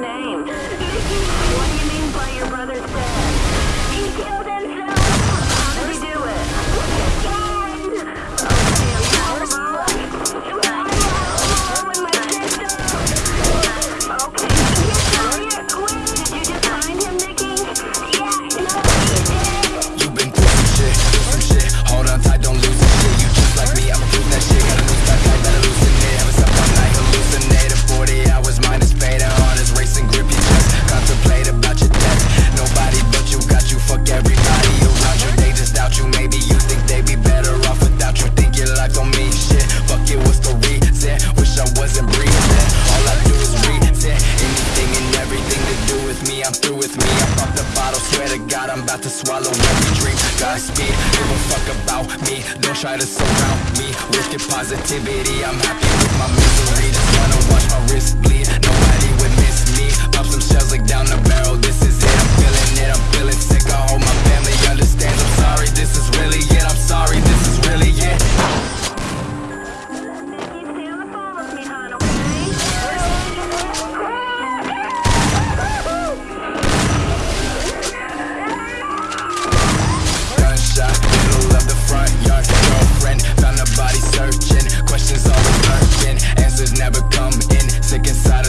name. screw with me. I pop the bottle, swear to God I'm about to swallow every dream Godspeed, give a fuck about me. Don't try to surround me with your positivity. I'm happy with my misery.